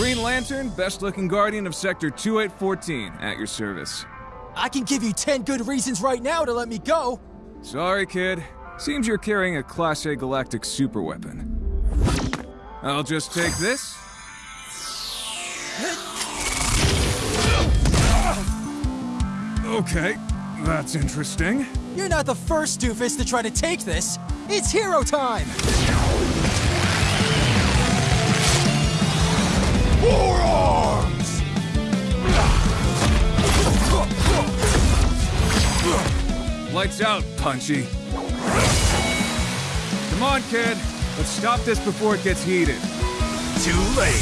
Green Lantern, best looking guardian of Sector 2814, at your service. I can give you 10 good reasons right now to let me go. Sorry, kid. Seems you're carrying a Class A galactic superweapon. I'll just take this. Okay, that's interesting. You're not the first doofus to try to take this. It's hero time! Out, Punchy. Come on, kid. Let's stop this before it gets heated. Too late.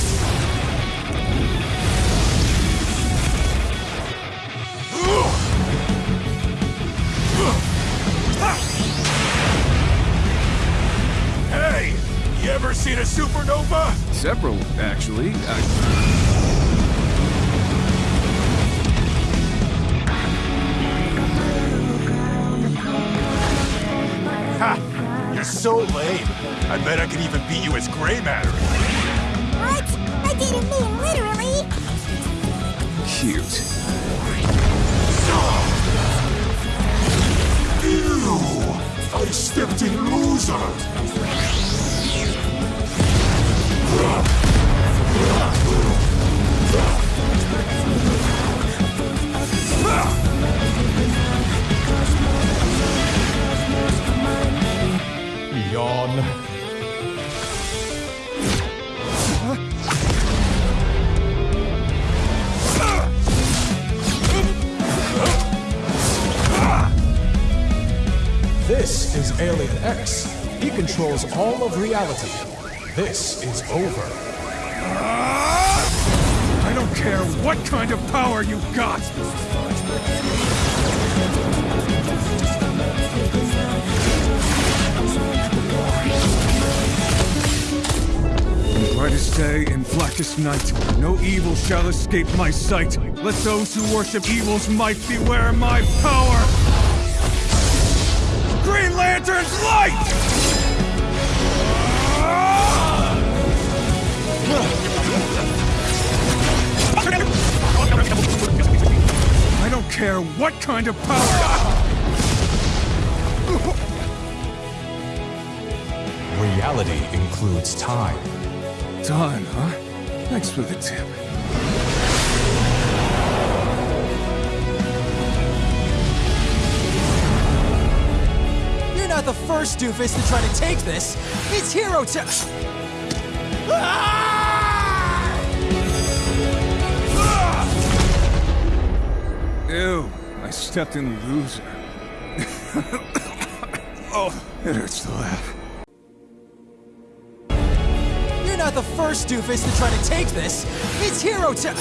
Hey, you ever seen a supernova? Several, actually. I... so lame. I bet I could even beat you as gray matter. What? I didn't mean literally. Cute. Alien X. He controls all of reality. This is over. I don't care what kind of power you got! Brightest day and blackest night, no evil shall escape my sight. Let those who worship evil's might beware my power! Green Lantern's light! I don't care what kind of power! Reality includes time. Time, huh? Thanks for the tip. The first doofus to try to take this. It's hero time! Ah! Ew, I stepped in loser. oh, it hurts to laugh. You're not the first doofus to try to take this. It's hero time!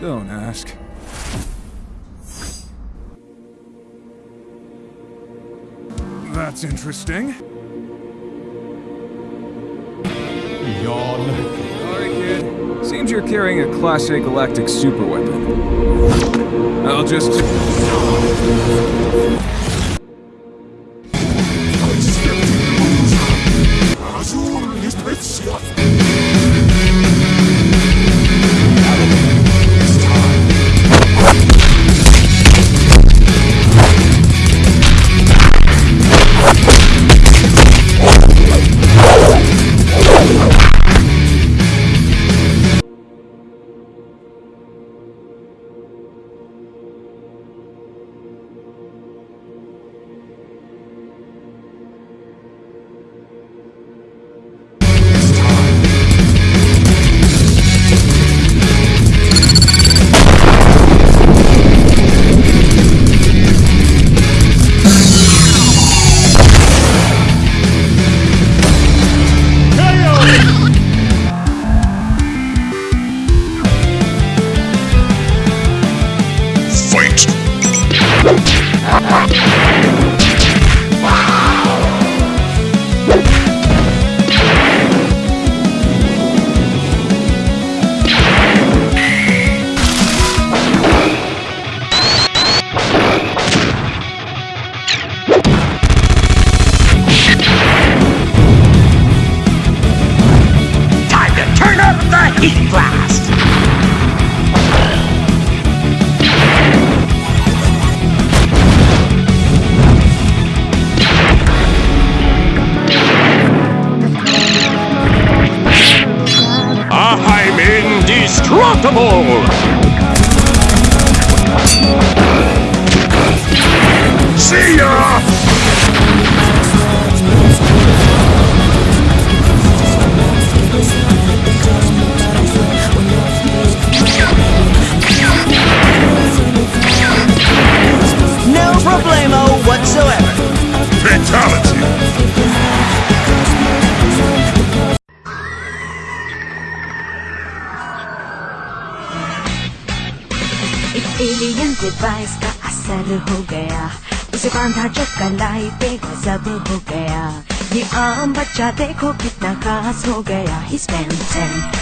Don't ask. That's interesting. Yawn. Seems you're carrying a Class A galactic superweapon. I'll just... Heat Blast! I'm indestructible! Alien का असर हो गया। उसे बांधा जो कलाई पे गजब हो गया। ये आम बच्चा देखो कितना खास हो गया। ही स्पेंड 10